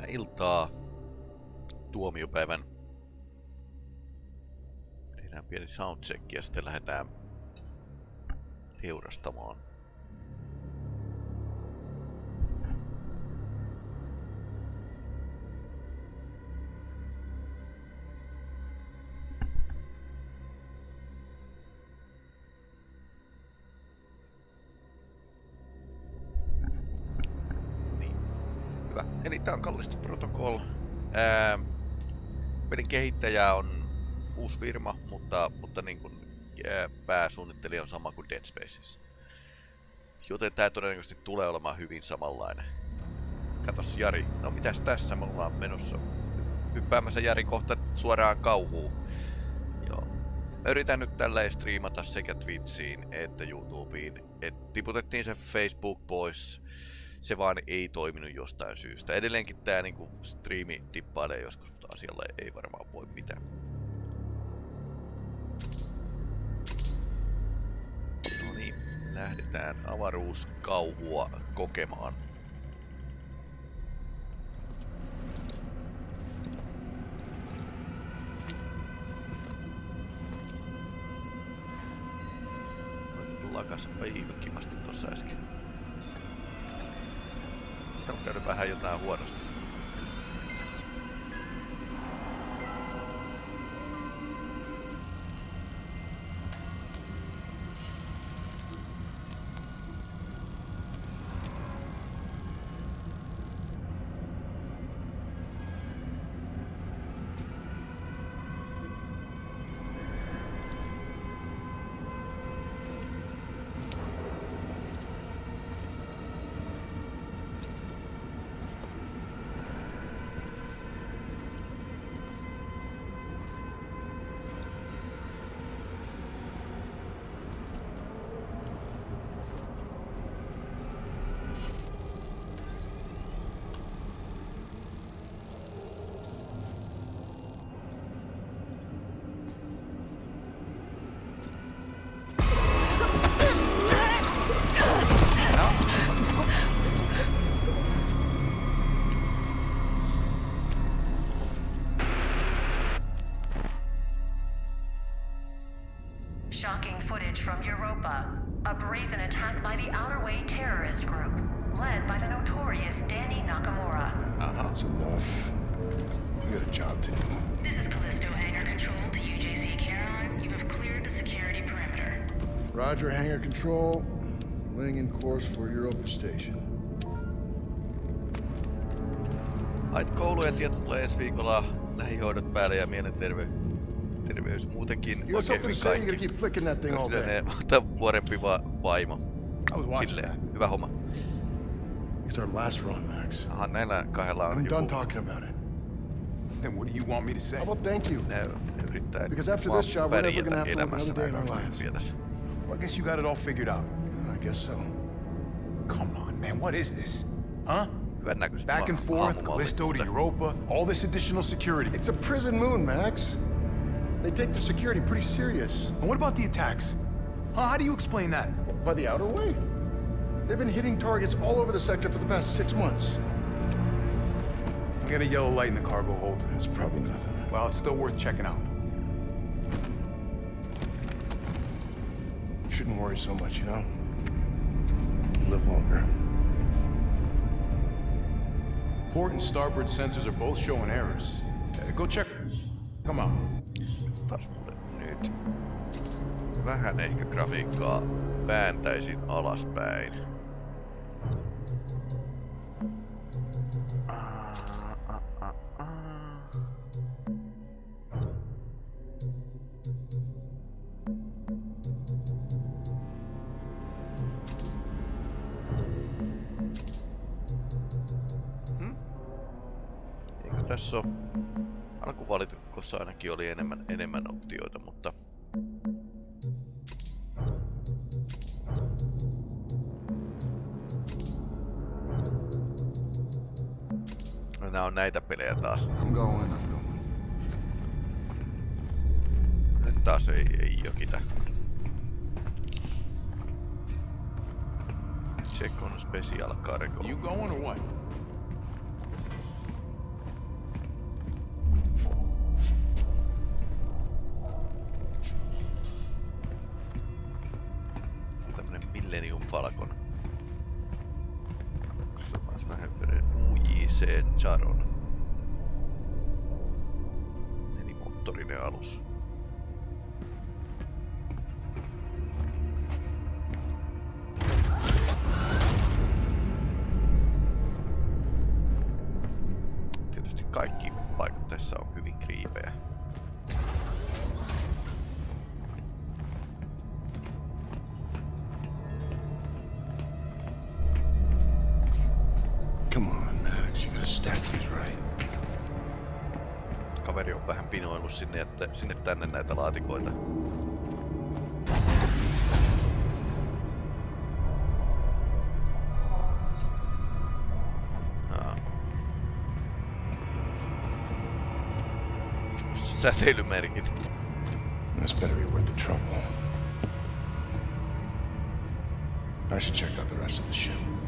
Hyvää iltaa tuomiopäivän. Tehdään pieni soundcheck ja sitten lähdetään teurastamaan. Kehittäjä on uusi firma, mutta, mutta niin kuin, ää, pääsuunnittelija on sama kuin Dead Spaces. Joten tää todennäköisesti tulee olemaan hyvin samanlainen. Katos Jari, no mitäs tässä me ollaan menossa? Hyppäämässä Jari kohta suoraan kauhuun. Joo. Mä yritän nyt tälleen striimata sekä Twitchiin että YouTubeen. Et tiputettiin se Facebook pois se vaan ei toiminut jostain syystä. Edelleenkin tää niinku striimi dippailee joskus, mutta asialle ei varmaan voi mitään. No niin, lähdetään avaruuskauhua kokemaan. Lakas aika kivasti tossa äsken. On käynyt vähän jotain huonosti. Footage from Europa. A brazen attack by the Outer Way terrorist group, led by the notorious Dani Nakamura. That's enough. We got a job to do. This is Callisto Hangar Control to UJC Charon. You have cleared the security perimeter. Roger, hangar control. Laying in course for Europa Station. Ait koulu ja tieto tulee ensi viikolla lähihoidot päälle ja mielenterveys terveys muutenkin You got oikein something to hyvin say? You kaikki. gotta keep flicking that thing all Kyllä day. ne ottaa vuorempi va vaimo. I was watching Silleen, that. hyvä homma. It's our last run, Max. Aha, näillä kahdella on I'm done joku, talking about it. Then what do you want me to say? Oh, How about thank you? ne, ne yrittää Because after this job, we're never gonna have to another day in nämä our kaksi lives. Well, I guess you got it all figured out. I guess so. Come on, man. What is this? Huh? Back and forth, hahmomallit, Callisto to Europa, all this additional security. It's a prison moon, Max. They take their security pretty serious. And what about the attacks? Huh? How do you explain that? By the outer way. They've been hitting targets all over the sector for the past six months. I got a yellow light in the cargo hold. That's probably nothing. Well, it's still worth checking out. Shouldn't worry so much, you know? Live longer. Port and starboard sensors are both showing errors. Uh, go check. Come on. taas mulle nyt. Vähän ehkä grafiikkaa vääntäisin alaspäin. Hmm? Tässä on alkuvalikossa ainakin oli enemmän, enemmän optioita, mutta... No, Nämä on näitä pelejä taas. Nyt taas ei, ei jokita. Check on special cargo. You going or what? Säteilymerkit. This better be worth the trouble. I should check out the rest of the ship.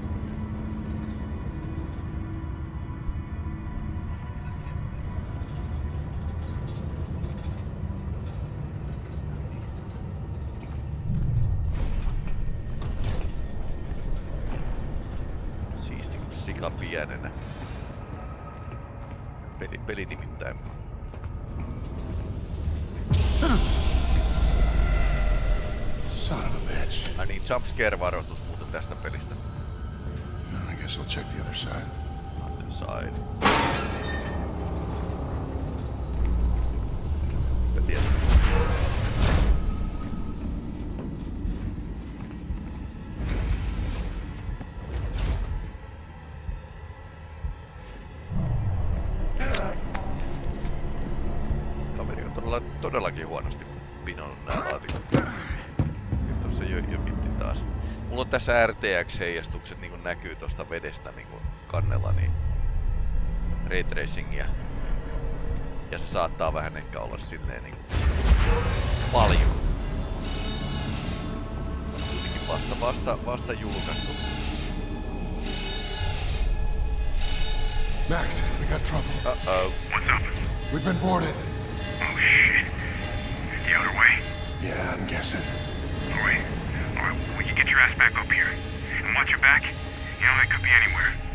Jokitti taas. Mulla on tässä RTX-heijastukset niin kuin näkyy tosta vedestä niin kuin kannella, niin ray tracingia. Ja se saattaa vähän ehkä olla silleen niin paljon. Kuitenkin vasta, vasta, vasta julkaistu. Max, we got trouble. Uh-oh. What's up? We've been boarded. Oh shit. The outer way? Yeah, I'm guessing. You get your ass back up here. And watch your back. You know, that could be anywhere.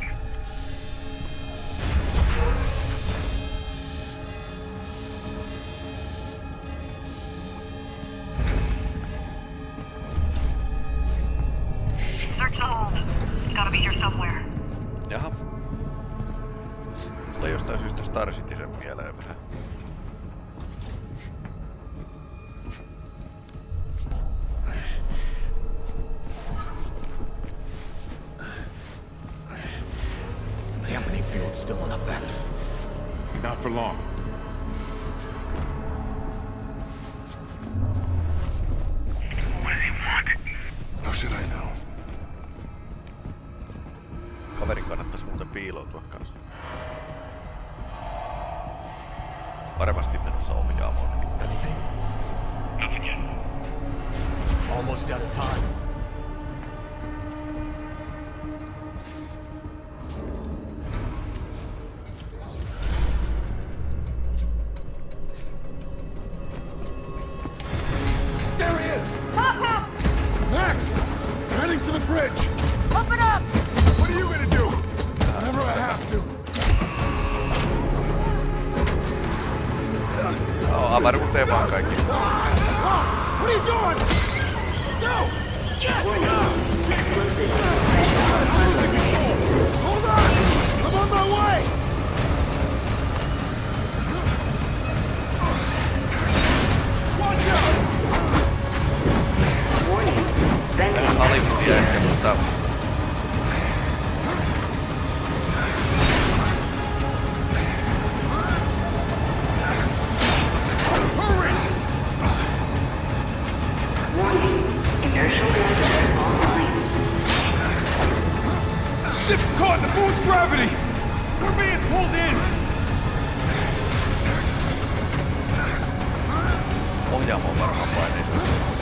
пока. Inertial dampers online. Ship's caught in the moon's gravity! We're being pulled in! Ohjaamo on varmaan paineista.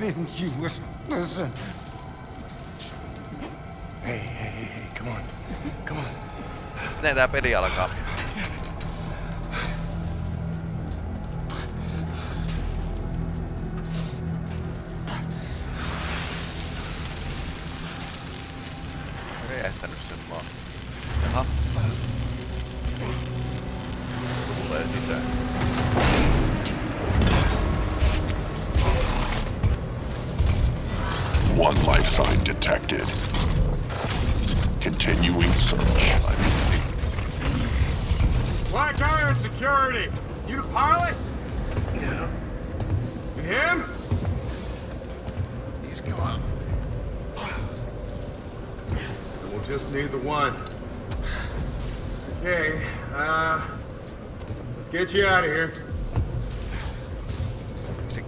Why didn't you listen? Listen. Hey, hey, hey, hey, come on. Come on. Näin tää peli alkaa. Detected. Continuing search. Black Iron Security! You the pilot? Yeah. And him? He's gone. We'll just need the one. Okay, uh... Let's get you out of here.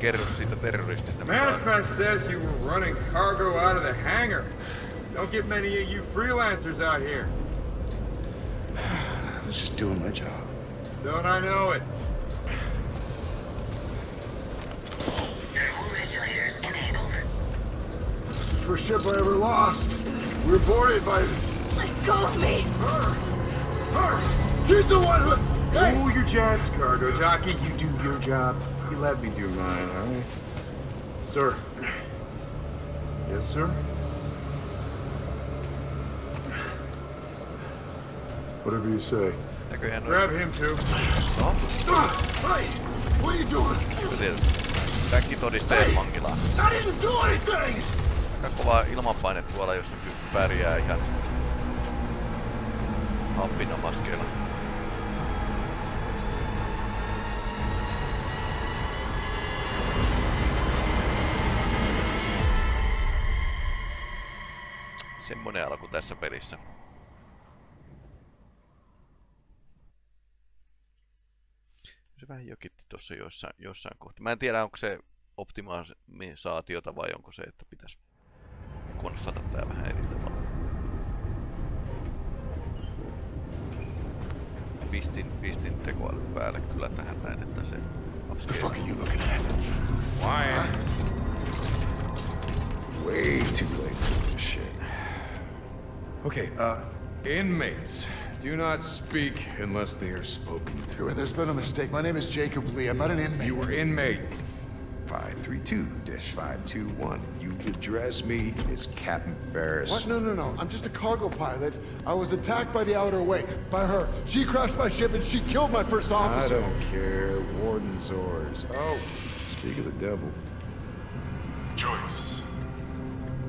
Se kerro siitä terroristista. mikä says you were running cargo out of the hangar. Don't get many of you freelancers out here. I was just doing my job. Don't I know it? Regulators enabled. First ship I ever lost. We were boarded by Let go of me! her. Her. She's the one who. Hey. Cool your jets, cargo jockey. You do your job. Let me do mine, all right? Sir. Yes, sir? Whatever you say. Grab him too. Ah, Hey, what are you doing? tietysti. Kaikki todisteet vankilaan. I didn't do anything. Aika kova ilmanpaine tuolla, jos nyt pärjää ihan happinomaskeilla. Semmonen alku tässä pelissä. Se vähän jokitti tuossa jossain, jossain kohti. Mä en tiedä, onko se optimisaatiota vai onko se, että pitäisi konfata tää vähän eri tavalla. Pistin, pistin tekoälyn päälle kyllä tähän näin, että se What the fuck are you looking at? Why? Way too late for this shit. Okay, uh, inmates. Do not speak unless they are spoken to. There's been a mistake. My name is Jacob Lee. I'm not an inmate. You were inmate 532-521. You address me as Captain Ferris. What? No, no, no. I'm just a cargo pilot. I was attacked by the Outer Way. By her. She crashed my ship and she killed my first officer. I don't care. Warden's orders. Oh, speak of the devil. Choice.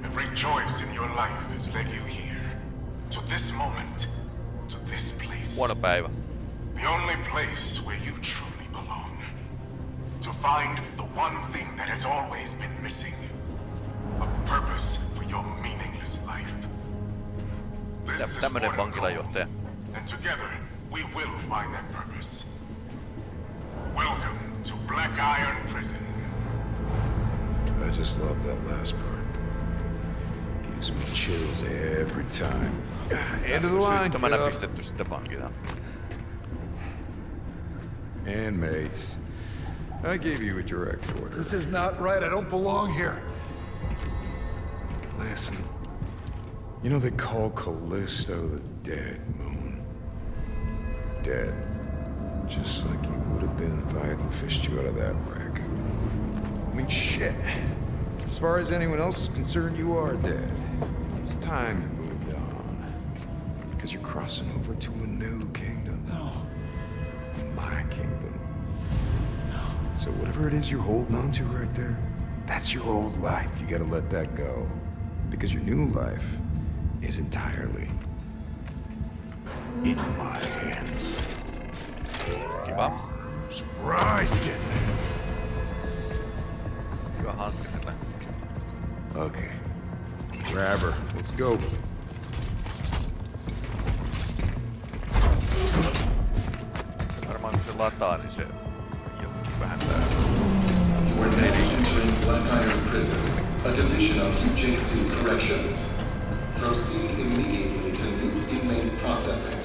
Every choice in your life has led you here. To this moment. To this place. What a päivä. The only place where you truly belong. To find the one thing that has always been missing. A purpose for your meaningless life. This Tä- is tämmönen Warden vankilajohtaja. Cole, And together, we will find that purpose. Welcome to Black Iron Prison. I just love that last part. Gives me chills every time. End of the line, Syyttömänä Cup. pistetty sitten vankilaan. Inmates. I gave you a direct order. This is not right. I don't belong here. Listen. You know they call Callisto the dead moon. Dead. Just like you would have been if I hadn't fished you out of that wreck. I mean, shit. As far as anyone else is concerned, you are dead. It's time you moved on. Because you're crossing over to a new kingdom. No. My kingdom. So whatever it is you're holding on to right there, that's your old life. You gotta let that go. Because your new life is entirely in my hands. Kiva. Surprise, dead man. Hyvä hanska. Okay. Grab her. Let's go. Lataa, niin se jonkin vähän tää. We're now entering Black Iron Prison, a division of UJC Corrections. Proceed immediately to new inmate processing.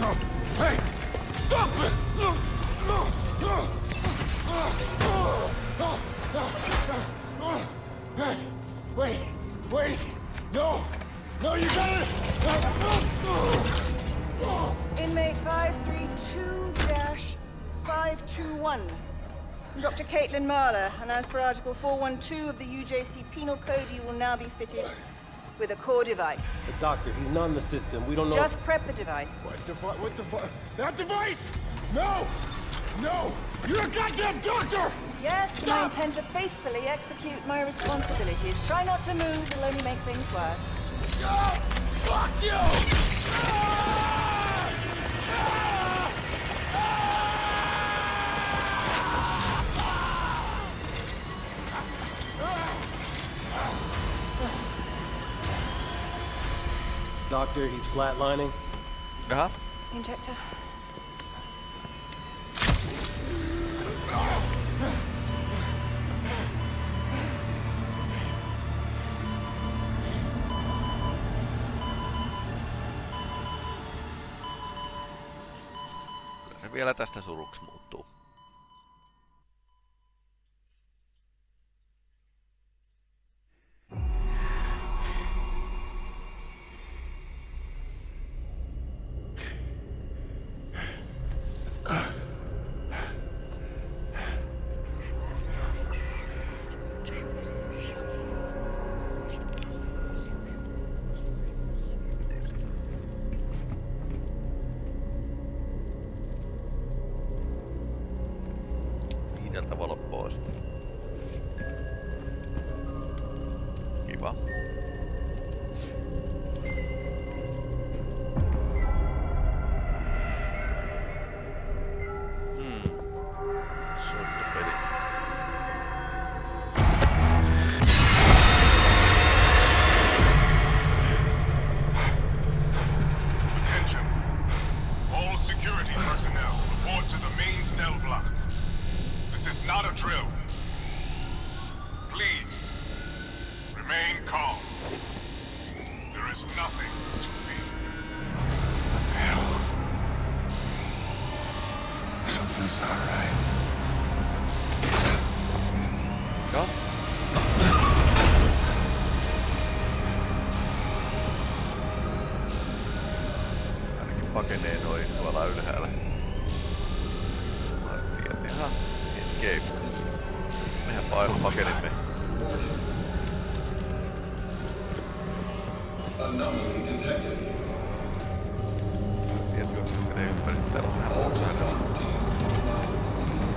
No. Hey! Stop it! Dr. Caitlin Mahler, and as per Article 412 of the UJC Penal Code, you will now be fitted with a core device. But doctor, he's not in the system. We don't know. Just prep the device. What device? What device? That device! No! No! You're a goddamn doctor! Yes, and I intend to faithfully execute my responsibilities. Try not to move, it'll only make things worse. Oh, fuck you! Ah! Doctor, he's flatlining. Jaha. Injector. Kyllä se vielä tästä suruksi muuttuu.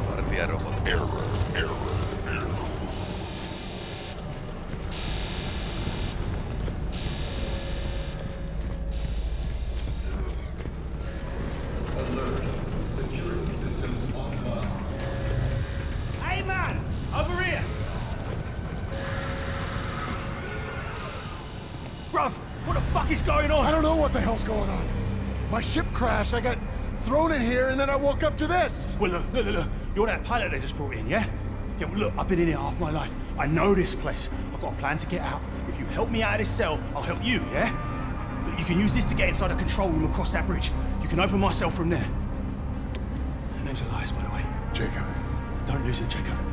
Vartijarobot. Error, error, error. Going on. My ship crashed, I got thrown in here, and then I woke up to this. Well, look, look, look, look. You're that pilot they just brought in, yeah? Yeah, well, look, I've been in here half my life. I know this place. I've got a plan to get out. If you help me out of this cell, I'll help you, yeah? Look, you can use this to get inside the control room across that bridge. You can open my cell from there. My name's Elias, by the way. Jacob. Don't lose it, Jacob.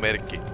Merck.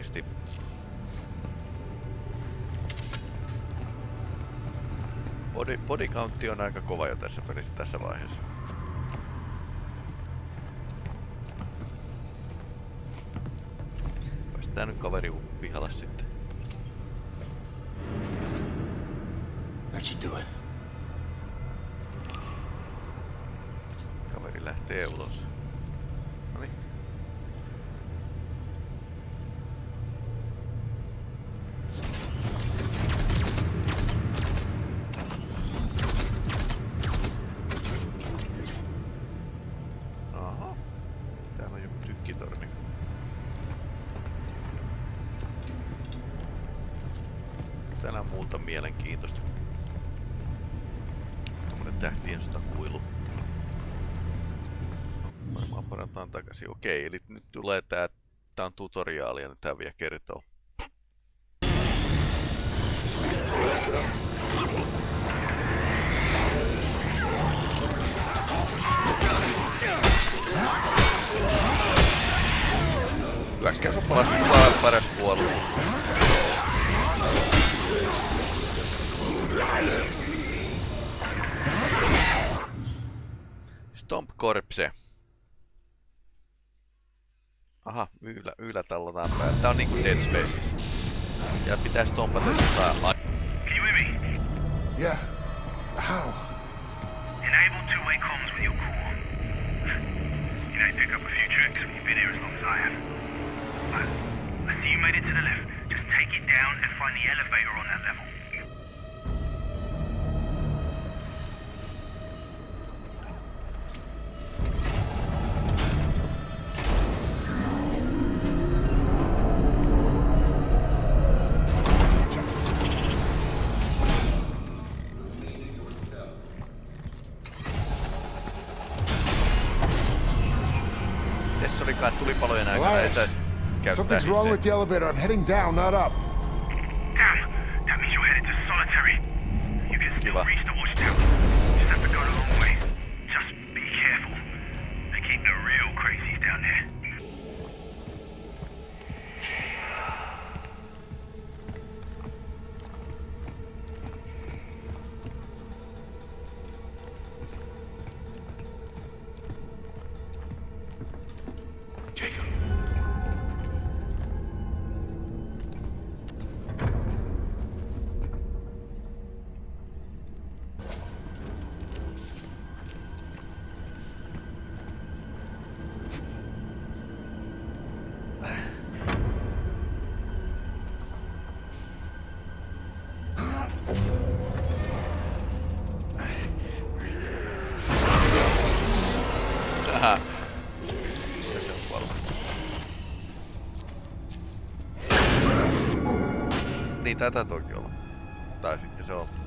Nopeasti. Body, body on aika kova jo tässä pelissä tässä vaiheessa. Tykkitorni. Täällä on muuta mielenkiintoista. Tuommoinen tähtien sotakuilu. Varmaan parataan takaisin. Okei, eli nyt tulee tää, tää on tutoriaali ja nyt tää vielä kertoo. Hyökkäys on paras, paras puolustus. Stomp Corpse. Aha, yllä, yllä tallataan päälle. Tää on niinku Dead Spaces. Ja pitää stompata jotain. ai- Can you hear me? Yeah. How? Enable two-way comms with your core. You know, pick up a few tricks when you've been here as long as I have. I, I see you made it to the left. Just take it down and find the elevator on that level. Tässä oli kai tulipalojen aikana Elias, etäis käyttää Something's wrong with the elevator. I'm heading down, not up. Niin tätä toki olla. Tai sitten se on.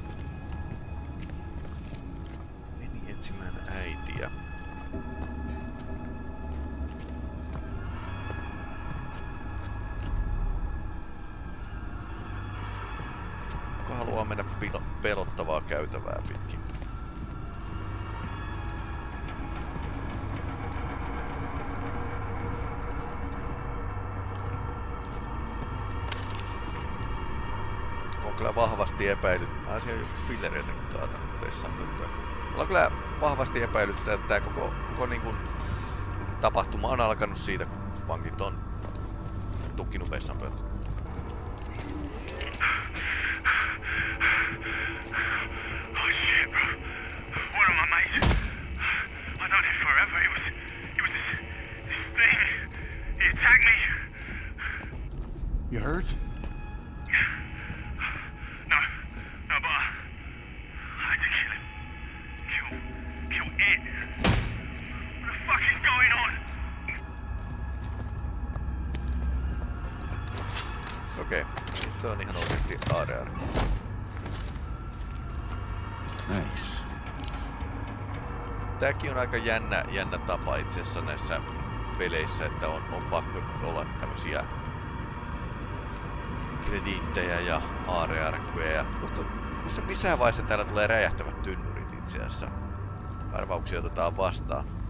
Vahvasti epäilyt. Mä olisin joku fillereitäkin kaatanut vessan pönttöön. Mulla on kyllä vahvasti epäilyttää, että tää koko, koko niin kuin tapahtuma on alkanut siitä, kun pankit on tukkinut vessan Okei, nyt on ihan oikeesti ADR. Nice. Tääkin on aika jännä, jännä tapa itse asiassa näissä peleissä, että on, on pakko olla tämmösiä krediittejä ja aarearkkuja ja kohta, kun se missään vaiheessa täällä tulee räjähtävät tynnyrit itse asiassa. Arvauksia otetaan vastaan.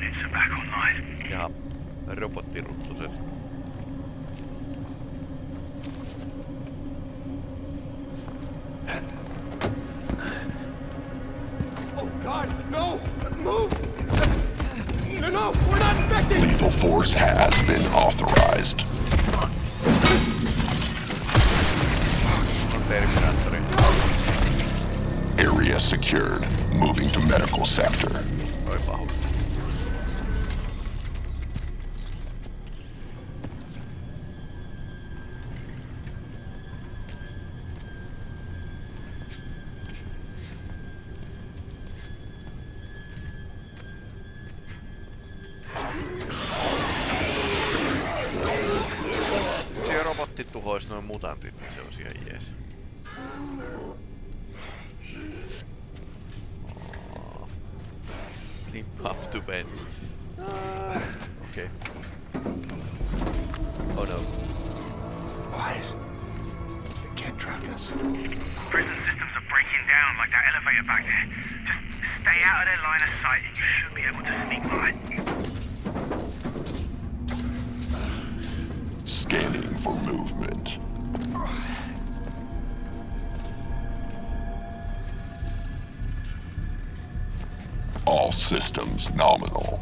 Units are back online. Ja robottiruttuset. Oh God, no! Move! No, no, we're not infected! Lethal force has been authorized. Area secured. Moving to medical sector. You should be able to sneak by. Scanning for movement. All systems nominal.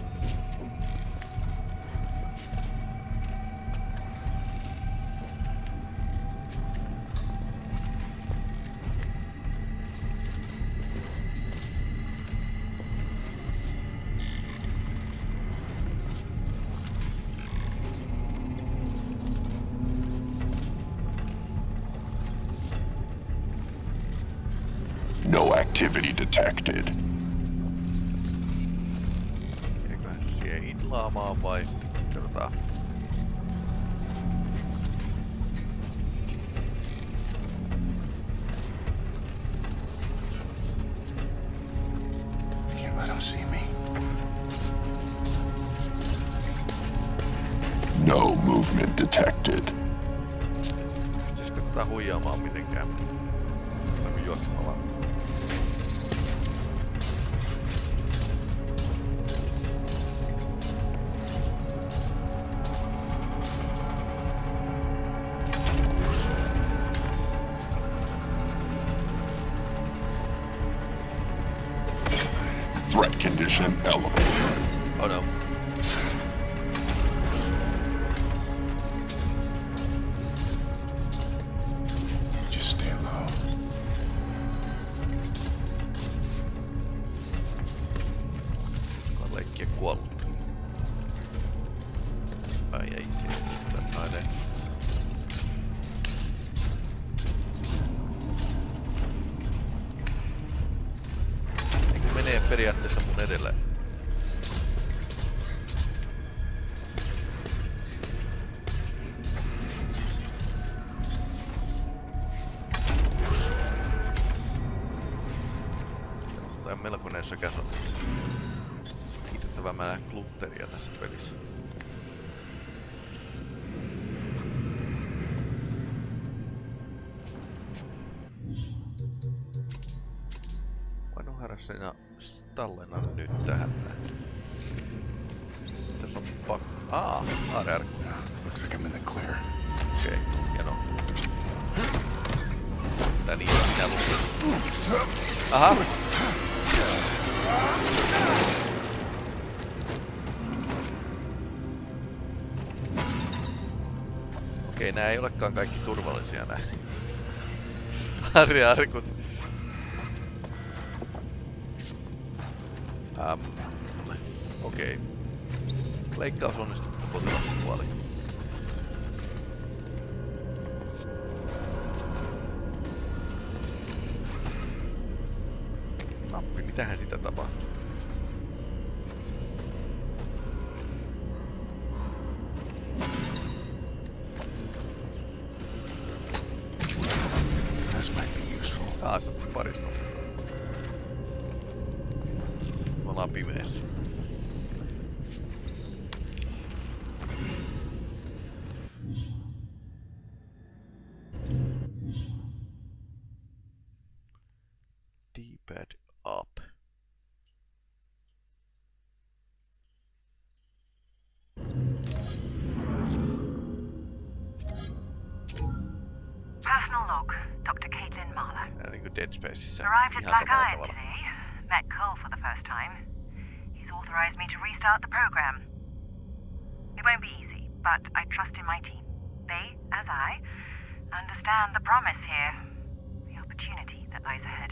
Ja tallenna nyt tähän. Tässä on pak... Aa, ARR. Looks like I'm in the clear. Okei, okay, hieno. Tää niin on minä luulin. Aha! Okei, nää ei olekaan kaikki turvallisia nää. Harri arkut. Okei. Okay. Leikkaus onnistuu, mutta D-pad up. Personal log, Dr. Caitlin Mahler. Nää niinku Dead Spaceissa. Arrived at Black Iron today. Met Cole for the first time. He's authorized me to restart the program. It won't be easy, but I trust in my team. They, as I, understand the promise here, the opportunity that lies ahead.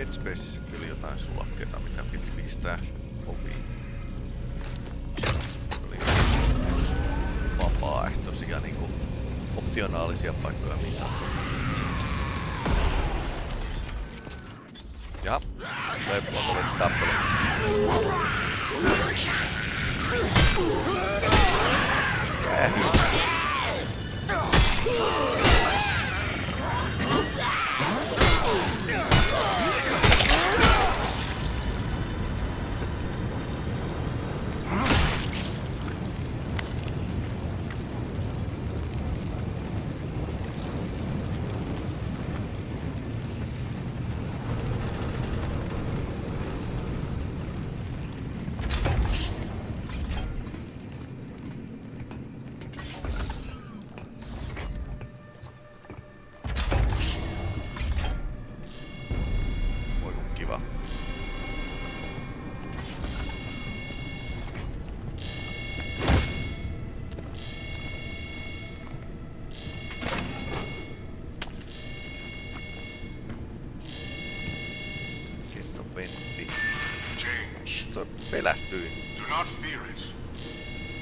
Dead Spaceissa kyllä jotain sulakkeita, mitä piti pistää oviin. Oli vapaaehtoisia niinku optionaalisia paikkoja missä. Jaha, toi on tappelu. Eh. Do not fear it,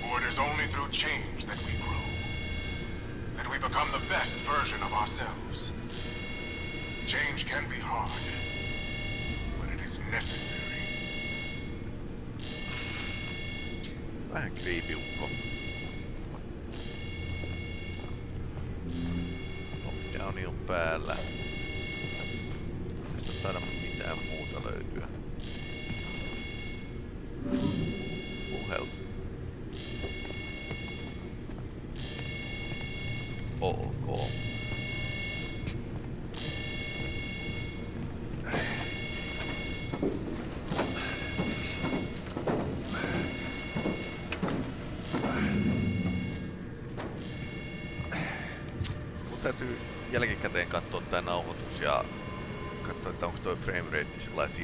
for it is only through change that we grow. That we become the best version of ourselves. Change can be hard, but it is necessary. Vähän creepy ukko. Lockdowni on päällä.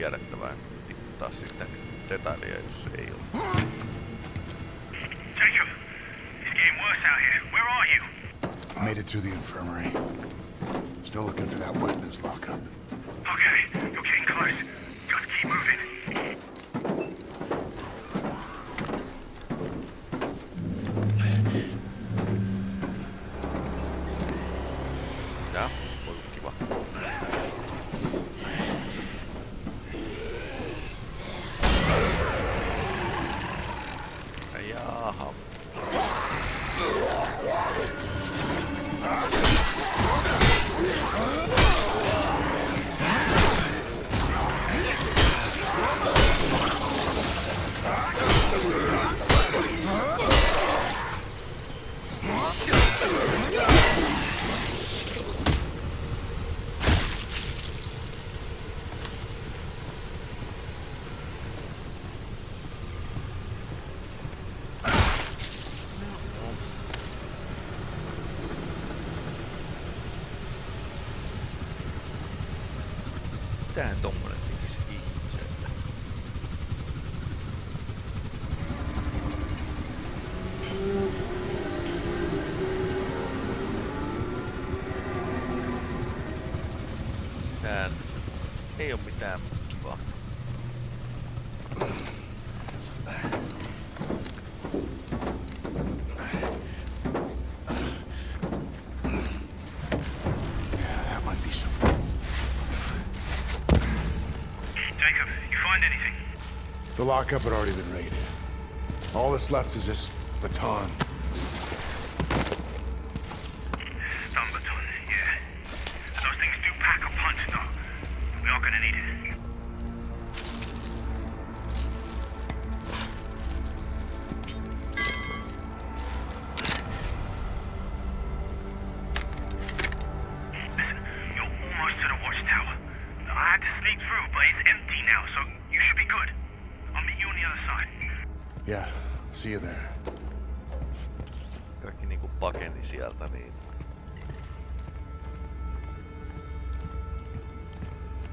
Rate sellainen tiputtaa sitten detailia, jos se ei ole. Jacob, it's getting worse out here. Where are you? Made it through the infirmary. Still looking for that weapons lockup. Okay, you're getting close. Just keep moving. Tää on kiva. Jaha. Mitähän tommonen tekisi ihmiselle? Tää ei oo mitään kivaa. Yeah, that might be something. Jacob, you find anything? The lockup had already been raided. All that's left is this baton.